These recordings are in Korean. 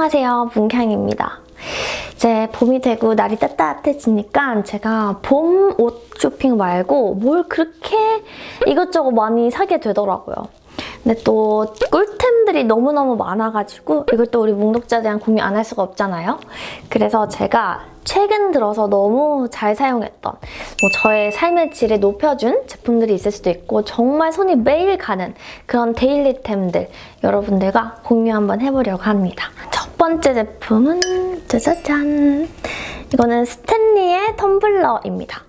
안녕하세요. 문향입니다. 이제 봄이 되고 날이 따뜻해지니까 제가 봄 옷 쇼핑 말고 뭘 그렇게 이것저것 많이 사게 되더라고요 근데 또 꿀템들이 너무너무 많아가지고 이걸 또 우리 뭉독자들이랑 공유 안할 수가 없잖아요 그래서 제가 최근 들어서 너무 잘 사용했던 뭐 저의 삶의 질을 높여준 제품들이 있을 수도 있고 정말 손이 매일 가는 그런 데일리템들 여러분들과 공유 한번 해보려고 합니다. 첫 번째 제품은 짜자잔! 이거는 스탠리의 텀블러입니다.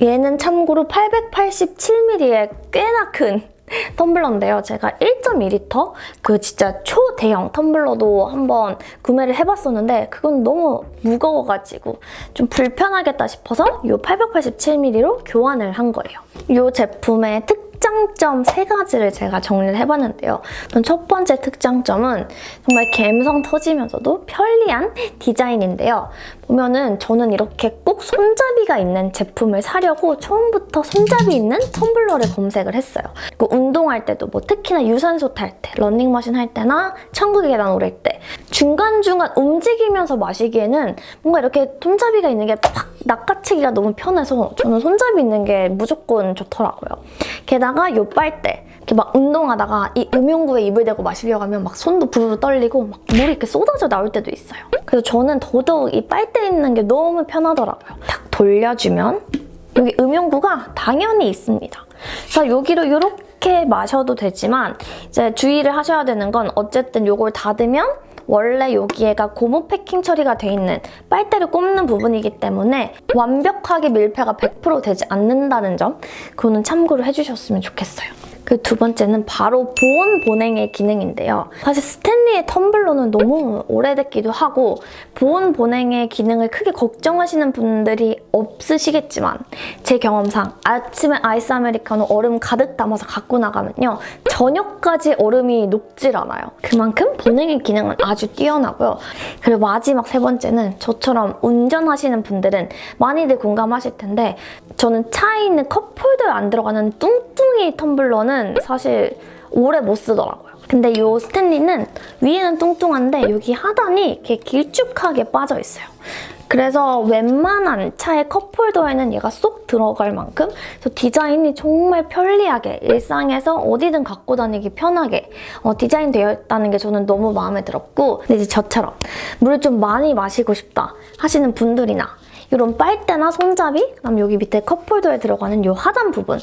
얘는 참고로 887ml의 꽤나 큰 텀블러인데요. 제가 1.2리터 그 진짜 초대형 텀블러도 한번 구매를 해봤었는데 그건 너무 무거워가지고 좀 불편하겠다 싶어서 이 887ml로 교환을 한 거예요. 이 제품의 특 특장점 세 가지를 제가 정리를 해봤는데요. 첫 번째 특장점은 정말 감성 터지면서도 편리한 디자인인데요. 보면은 저는 이렇게 꼭 손잡이가 있는 제품을 사려고 처음부터 손잡이 있는 텀블러를 검색을 했어요. 그리고 운동할 때도 뭐 특히나 유산소 탈 때, 러닝머신 할 때나 천국 계단 오를 때 중간중간 움직이면서 마시기에는 뭔가 이렇게 손잡이가 있는 게 팍 낚아채기가 너무 편해서 저는 손잡이 있는 게 무조건 좋더라고요. 게다가 요 빨대 이렇게 막 운동하다가 이 음용구에 입을 대고 마시려고 하면 막 손도 부르르 떨리고 막 물이 이렇게 쏟아져 나올 때도 있어요. 그래서 저는 더더욱 이 빨대 있는 게 너무 편하더라고요. 탁 돌려주면 여기 음용구가 당연히 있습니다. 그래서 여기로 이렇게 마셔도 되지만 이제 주의를 하셔야 되는 건 어쨌든 이걸 닫으면 원래 여기에가 고무 패킹 처리가 돼 있는 빨대를 꼽는 부분이기 때문에 완벽하게 밀폐가 100% 되지 않는다는 점 그거는 참고를 해주셨으면 좋겠어요. 그 두 번째는 바로 보온 보냉의 기능인데요. 사실 스탠리의 텀블러는 너무 오래됐기도 하고 보온 보냉의 기능을 크게 걱정하시는 분들이 없으시겠지만 제 경험상 아침에 아이스 아메리카노 얼음 가득 담아서 갖고 나가면요. 저녁까지 얼음이 녹질 않아요. 그만큼 보냉의 기능은 아주 뛰어나고요. 그리고 마지막 세 번째는 저처럼 운전하시는 분들은 많이들 공감하실 텐데 저는 차에 있는 컵홀더에 안 들어가는 뚱뚱이 텀블러는 사실 오래 못 쓰더라고요. 근데 이 스탠리는 위에는 뚱뚱한데 여기 하단이 이렇게 길쭉하게 빠져 있어요. 그래서 웬만한 차의 컵홀더에는 얘가 쏙 들어갈 만큼 디자인이 정말 편리하게 일상에서 어디든 갖고 다니기 편하게 어, 디자인 되어 있다는 게 저는 너무 마음에 들었고 근데 이제 저처럼 물을 좀 많이 마시고 싶다 하시는 분들이나 이런 빨대나 손잡이, 그다음 여기 밑에 컵홀더에 들어가는 이 하단 부분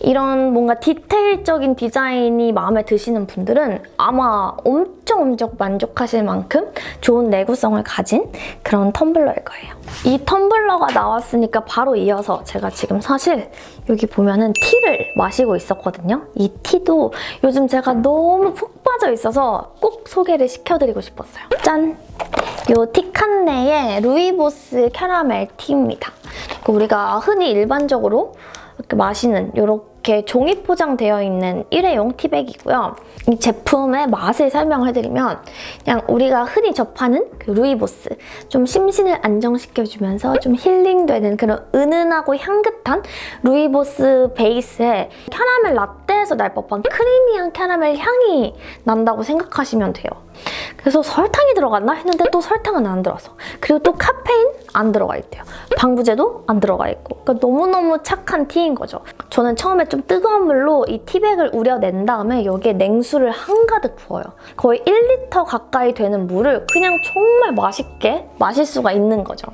이런 뭔가 디테일적인 디자인이 마음에 드시는 분들은 아마 엄청 엄청 만족하실 만큼 좋은 내구성을 가진 그런 텀블러일 거예요. 이 텀블러가 나왔으니까 바로 이어서 제가 지금 사실 여기 보면은 티를 마시고 있었거든요. 이 티도 요즘 제가 너무 푹 빠져 있어서 꼭 소개를 시켜드리고 싶었어요. 짠! 이 Teekanne의 루이보스 캐러멜 티입니다. 우리가 흔히 일반적으로 이렇게 마시는 이렇게 종이 포장되어 있는 일회용 티백이고요. 이 제품의 맛을 설명해드리면 그냥 우리가 흔히 접하는 그 루이보스 좀 심신을 안정시켜주면서 좀 힐링되는 그런 은은하고 향긋한 루이보스 베이스에 캐러멜 라떼에서 날 법한 creamy한 캐러멜 향이 난다고 생각하시면 돼요. 그래서 설탕이 들어갔나 했는데 또 설탕은 안 들어서 그리고 또 카페인 안 들어가 있대요. 방부제도 안 들어가 있고 그러니까 너무너무 착한 티인 거죠. 저는 처음에 좀 뜨거운 물로 이 티백을 우려낸 다음에 여기에 냉수를 한가득 부어요. 거의 1리터 가까이 되는 물을 그냥 정말 맛있게 마실 수가 있는 거죠.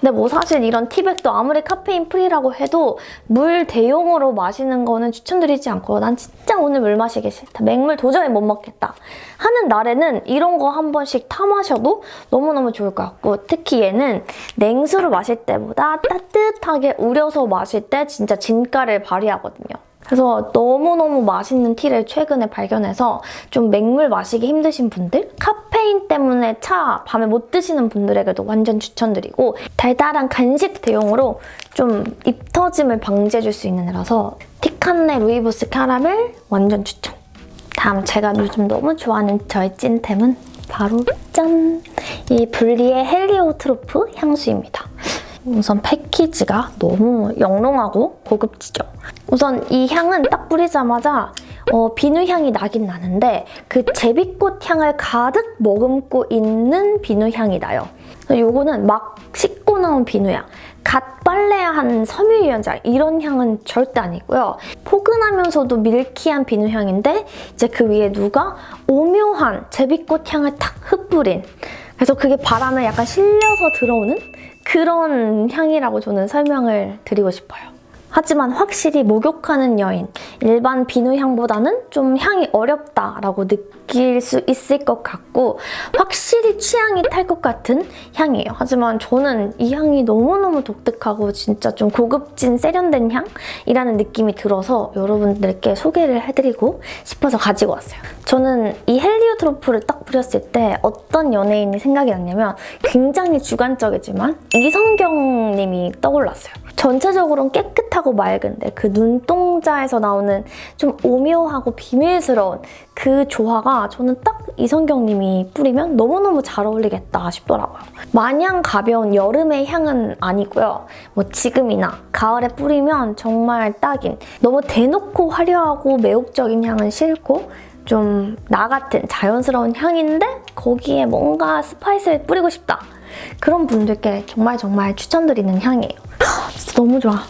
근데 뭐 사실 이런 티백도 아무리 카페인 free라고 해도 물 대용으로 마시는 거는 추천드리지 않고 난 진짜 오늘 물 마시기 싫다. 맹물 도저히 못 먹겠다. 하는 날에 는 이런 거 한 번씩 타 마셔도 너무너무 좋을 것 같고 특히 얘는 냉수를 마실 때보다 따뜻하게 우려서 마실 때 진짜 진가를 발휘하거든요. 그래서 너무너무 맛있는 티를 최근에 발견해서 좀 맹물 마시기 힘드신 분들 카페인 때문에 차 밤에 못 드시는 분들에게도 완전 추천드리고 달달한 간식 대용으로 좀 입 터짐을 방지해줄 수 있는 애라서 티칸네 루이보스 캐러멜 완전 추천! 다음 제가 요즘 너무 좋아하는 저의 찐템은 바로 짠! 이 블리의 헬리오트로프 향수입니다. 우선 패키지가 너무 영롱하고 고급지죠. 우선 이 향은 딱 뿌리자마자 어, 비누향이 나긴 나는데 그 제비꽃 향을 가득 머금고 있는 비누향이 나요. 요거는 막 씻고 나온 비누향. 갓 빨래한 섬유유연제 이런 향은 절대 아니고요. 포근하면서도 밀키한 비누 향인데 이제 그 위에 누가 오묘한 제비꽃 향을 탁 흩뿌린 그래서 그게 바람에 약간 실려서 들어오는 그런 향이라고 저는 설명을 드리고 싶어요. 하지만 확실히 목욕하는 여인, 일반 비누 향보다는 좀 향이 어렵다라고 느낄 수 있을 것 같고 확실히 취향이 탈 것 같은 향이에요. 하지만 저는 이 향이 너무너무 독특하고 진짜 좀 고급진 세련된 향이라는 느낌이 들어서 여러분들께 소개를 해드리고 싶어서 가지고 왔어요. 저는 이 헬리오트로프를 딱 뿌렸을 때 어떤 연예인이 생각이 났냐면 굉장히 주관적이지만 이성경 님이 떠올랐어요. 전체적으로는 깨끗하 고 맑은데 그 눈동자에서 나오는 좀 오묘하고 비밀스러운 그 조화가 저는 딱 이성경 님이 뿌리면 너무너무 잘 어울리겠다 싶더라고요. 마냥 가벼운 여름의 향은 아니고요. 뭐 지금이나 가을에 뿌리면 정말 딱인 너무 대놓고 화려하고 매혹적인 향은 싫고 좀 나 같은 자연스러운 향인데 거기에 뭔가 spice를 뿌리고 싶다. 그런 분들께 정말 정말 추천드리는 향이에요. 진짜 너무 좋아.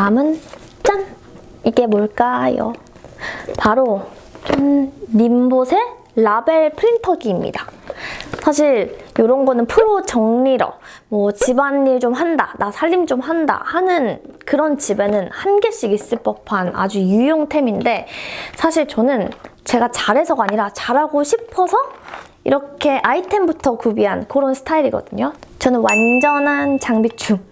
다음은 짠! 이게 뭘까요? 바로 짠! 님봇의 라벨 프린터기입니다. 사실 이런 거는 프로 정리러, 뭐 집안일 좀 한다, 나 살림 좀 한다 하는 그런 집에는 한 개씩 있을 법한 아주 유용템인데 사실 저는 제가 잘해서가 아니라 잘하고 싶어서 이렇게 아이템부터 구비한 그런 스타일이거든요. 저는 완전한 장비충.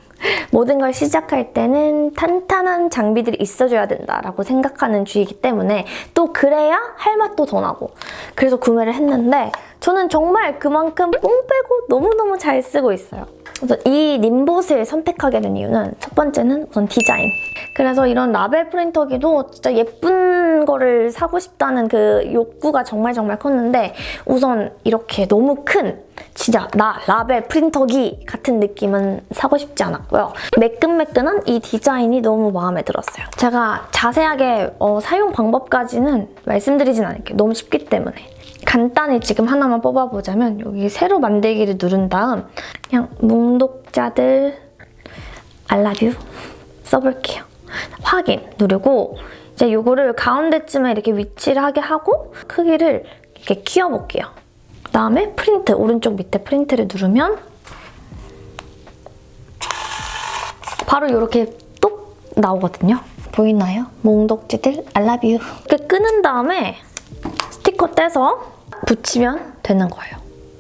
모든 걸 시작할 때는 탄탄한 장비들이 있어줘야 된다라고 생각하는 주의이기 때문에 또 그래야 할 맛도 더 나고 그래서 구매를 했는데 저는 정말 그만큼 뽕 빼고 너무너무 잘 쓰고 있어요. 그래서 이 님봇을 선택하게 된 이유는 첫 번째는 우선 디자인. 그래서 이런 라벨 프린터기도 진짜 예쁜 거를 사고 싶다는 그 욕구가 정말 정말 컸는데 우선 이렇게 너무 큰 진짜 나 라벨 프린터기 같은 느낌은 사고 싶지 않았고요. 매끈매끈한 이 디자인이 너무 마음에 들었어요. 제가 자세하게 어, 사용 방법까지는 말씀드리진 않을게요. 너무 쉽기 때문에. 간단히 지금 하나만 뽑아보자면 여기 새로 만들기를 누른 다음 그냥 뭉독자들 알라뷰 써볼게요. 확인 누르고 이제 이거를 가운데쯤에 이렇게 위치를 하게 하고 크기를 이렇게 키워볼게요. 그다음에 프린트, 오른쪽 밑에 프린트를 누르면 바로 이렇게 똑 나오거든요. 보이나요? 몽독지들 알라뷰 이렇게 끄는 다음에 스티커 떼서 붙이면 되는 거예요.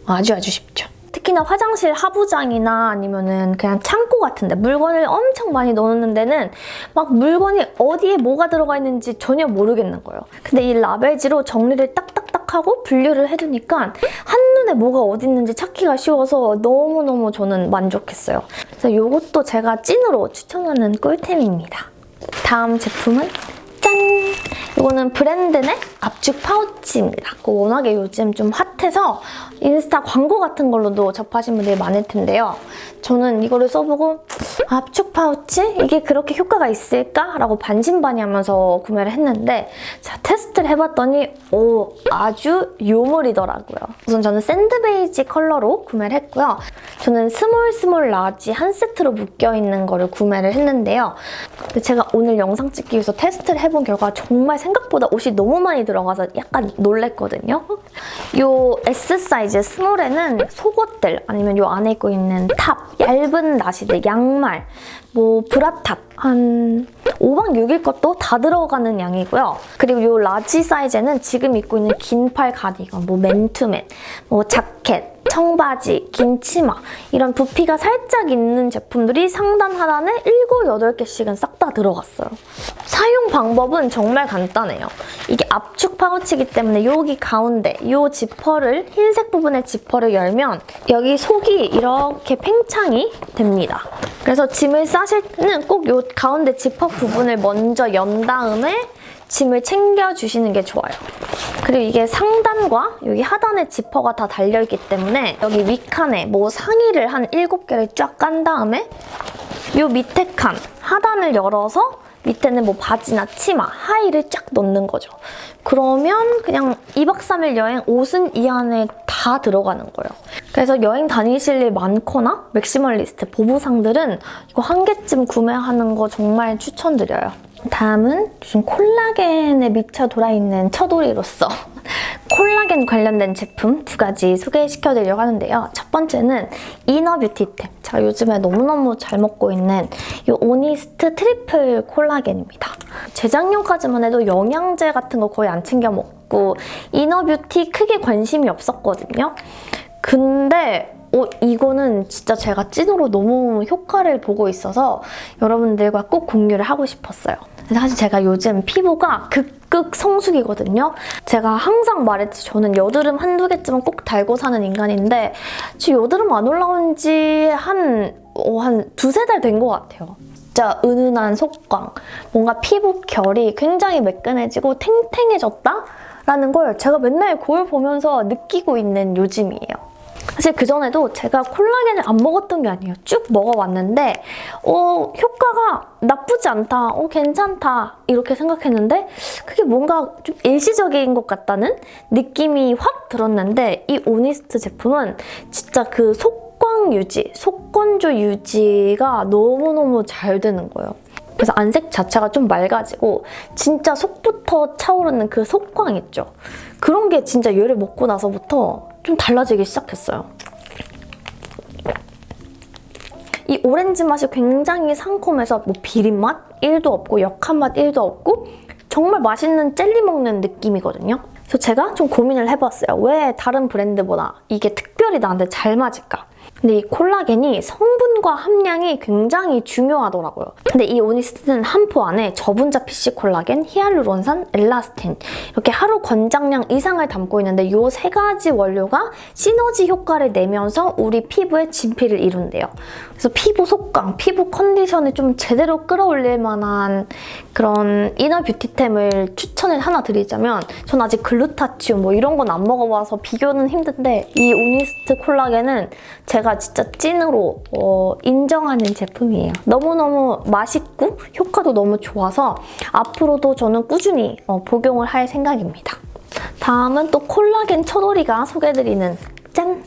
아주 아주 쉽죠. 특히나 화장실 하부장이나 아니면은 그냥 창고 같은데 물건을 엄청 많이 넣는 데는 막 물건이 어디에 뭐가 들어가 있는지 전혀 모르겠는 거예요. 근데 이 라벨지로 정리를 딱 딱딱 하고 분류를 해두니까 한눈에 뭐가 어디 있는지 찾기가 쉬워서 너무너무 저는 만족했어요. 그래서 이것도 제가 찐으로 추천하는 꿀템입니다. 다음 제품은 짠! 이거는 브랜드의 압축 파우치입니다. 워낙에 요즘 좀 핫해서 인스타 광고 같은 걸로도 접하신 분들이 많을 텐데요. 저는 이거를 써보고 압축 파우치? 이게 그렇게 효과가 있을까? 라고 반신반의하면서 구매를 했는데 자 테스트를 해봤더니 오 아주 요물이더라고요. 우선 저는 sand 베이지 컬러로 구매를 했고요. 저는 small small large 한 세트로 묶여있는 거를 구매를 했는데요. 근데 제가 오늘 영상 찍기 위해서 테스트를 해본 결과 정말 생각보다 옷이 너무 많이 들어가서 약간 놀랬거든요. 이 S 사이즈 small에는 속옷들 아니면 이 안에 입고 있는 탑, 얇은 나시들, 양말, 뭐 브라탑 한 5박 6일 것도 다 들어가는 양이고요. 그리고 이 large 사이즈는 지금 입고 있는 긴 팔 가디건, 뭐 맨투맨, 뭐 자켓, 청바지, 긴 치마 이런 부피가 살짝 있는 제품들이 상단 하단에 7, 8개씩은 싹 다 들어갔어요. 사용 방법은 정말 간단해요. 이게 압축 파우치이기 때문에 여기 가운데 이 지퍼를 흰색 부분의 지퍼를 열면 여기 속이 이렇게 팽창이 됩니다. 그래서 짐을 싸실 때는 꼭 이 가운데 지퍼 부분을 먼저 연 다음에 짐을 챙겨주시는 게 좋아요. 그리고 이게 상단과 여기 하단에 지퍼가 다 달려있기 때문에 여기 윗칸에 뭐 상의를 한 7개를 쫙 깐 다음에 이 밑에 칸 하단을 열어서 밑에는 뭐 바지나 치마, 하의를 쫙 넣는 거죠. 그러면 그냥 2박 3일 여행 옷은 이 안에 다 들어가는 거예요. 그래서 여행 다니실 일 많거나 maximalist 보부상들은 이거 한 개쯤 구매하는 거 정말 추천드려요. 다음은 요즘 콜라겐에 미쳐 돌아있는 처돌이로서 콜라겐 관련된 제품 두 가지 소개시켜드리려고 하는데요. 첫 번째는 inner beauty템. 제가 요즘에 너무너무 잘 먹고 있는 이 오니스트 트리플 콜라겐입니다. 재작년까지만 해도 영양제 같은 거 거의 안 챙겨 먹고 inner beauty 크게 관심이 없었거든요. 근데 어, 이거는 진짜 제가 찐으로 너무 효과를 보고 있어서 여러분들과 꼭 공유를 하고 싶었어요. 사실 제가 요즘 피부가 극극 성수기거든요. 제가 항상 말했지 저는 여드름 한두 개쯤은 꼭 달고 사는 인간인데 지금 여드름 안 올라온 지 한, 어, 한 두세 달 된 것 같아요. 진짜 은은한 속광, 뭔가 피부 결이 굉장히 매끈해지고 탱탱해졌다? 라는 걸 제가 맨날 거울 보면서 느끼고 있는 요즘이에요. 사실 그전에도 제가 콜라겐을 안 먹었던 게 아니에요. 쭉 먹어왔는데 어, 효과가 나쁘지 않다, 어, 괜찮다 이렇게 생각했는데 그게 뭔가 좀 일시적인 것 같다는 느낌이 확 들었는데 이 오니스트 제품은 진짜 그 속광 유지, 속건조 유지가 너무너무 잘 되는 거예요. 그래서 안색 자체가 좀 맑아지고 진짜 속부터 차오르는 그 속광 있죠? 그런 게 진짜 얘를 먹고 나서부터 좀 달라지기 시작했어요. 이 오렌지 맛이 굉장히 상콤해서 뭐 비린 맛 1도 없고 역한 맛 1도 없고 정말 맛있는 젤리 먹는 느낌이거든요. 그래서 제가 좀 고민을 해봤어요. 왜 다른 브랜드보다 이게 특별히 나한테 잘 맞을까? 근데 이 콜라겐이 성분과 함량이 굉장히 중요하더라고요. 근데 이 오니스트는 한 포 안에 저분자 fish 콜라겐, 히알루론산, 엘라스틴 이렇게 하루 권장량 이상을 담고 있는데 이 세 가지 원료가 시너지 효과를 내면서 우리 피부에 진피를 이룬대요. 그래서 피부 속광, 피부 컨디션을 좀 제대로 끌어올릴 만한 그런 inner beauty템을 추천을 하나 드리자면 전 아직 글루타치온 뭐 이런 건 안 먹어봐서 비교는 힘든데 이 오니스트 콜라겐은 제가 진짜 찐으로 어, 인정하는 제품이에요. 너무너무 맛있고 효과도 너무 좋아서 앞으로도 저는 꾸준히 어, 복용을 할 생각입니다. 다음은 또 콜라겐 처돌이가 소개해드리는 짠!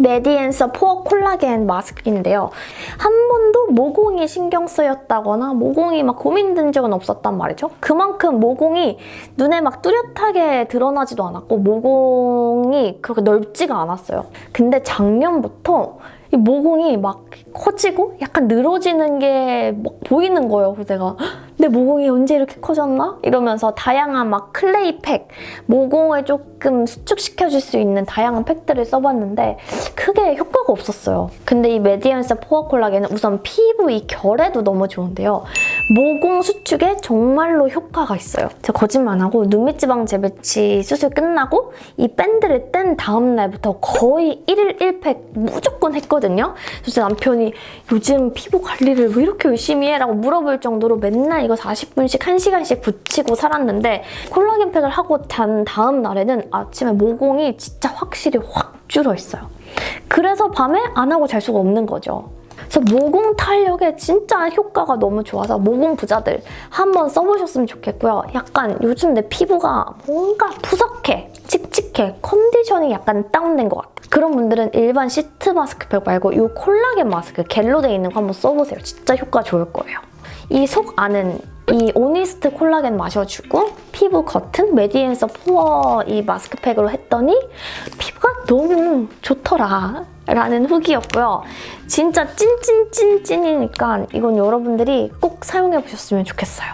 메디앤서 포어 콜라겐 마스크인데요. 한 번도 모공이 신경 쓰였다거나 모공이 막 고민된 적은 없었단 말이죠. 그만큼 모공이 눈에 막 뚜렷하게 드러나지도 않았고 모공이 그렇게 넓지가 않았어요. 근데 작년부터 이 모공이 막 커지고 약간 늘어지는 게 막 보이는 거예요. 그래서 내가 내 모공이 언제 이렇게 커졌나? 이러면서 다양한 막 clay 팩, 모공을 조금 수축시켜줄 수 있는 다양한 팩들을 써봤는데 크게 효과가 없었어요. 근데 이 메디앤서 포어 콜라겐은 우선 피부 이 결에도 너무 좋은데요. 모공 수축에 정말로 효과가 있어요. 제가 거짓말 안 하고 눈밑지방 재배치 수술 끝나고 이 밴드를 뗀 다음 날부터 거의 1일 1팩 무조건 했거든요. 그래서 남편이 요즘 피부 관리를 왜 이렇게 열심히 해? 라고 물어볼 정도로 맨날 이거 40분씩 1시간씩 붙이고 살았는데 콜라겐 팩을 하고 잔 다음 날에는 아침에 모공이 진짜 확실히 확 줄어 있어요. 그래서 밤에 안 하고 잘 수가 없는 거죠. 그래서 모공 탄력에 진짜 효과가 너무 좋아서 모공 부자들 한번 써보셨으면 좋겠고요. 약간 요즘 내 피부가 뭔가 푸석해, 칙칙해, 컨디션이 약간 다운된 것 같아. 그런 분들은 일반 시트 마스크팩 말고 이 콜라겐 마스크 겔로 돼 있는 거 한번 써보세요. 진짜 효과 좋을 거예요. 이 속 안은 이 오니스트 콜라겐 마셔주고 피부 겉은 메디앤서 포어 이 마스크팩으로 했더니 피부가 너무 좋더라 라는 후기였고요. 진짜 찐찐찐찐이니까 이건 여러분들이 꼭 사용해보셨으면 좋겠어요.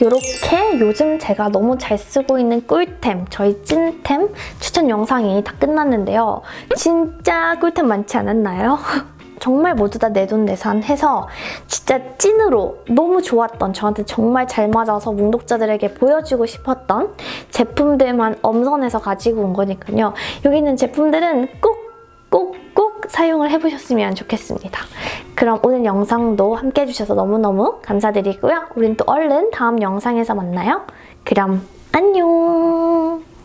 이렇게 요즘 제가 너무 잘 쓰고 있는 꿀템, 저희 찐템 추천 영상이 다 끝났는데요. 진짜 꿀템 많지 않았나요? 정말 모두 다 내돈내산 해서 진짜 찐으로 너무 좋았던 저한테 정말 잘 맞아서 뭉독자들에게 보여주고 싶었던 제품들만 엄선해서 가지고 온 거니까요. 여기 있는 제품들은 꼭 꼭, 꼭 사용을 해보셨으면 좋겠습니다. 그럼 오늘 영상도 함께 해주셔서 너무너무 감사드리고요. 우린 또 얼른 다음 영상에서 만나요. 그럼 안녕!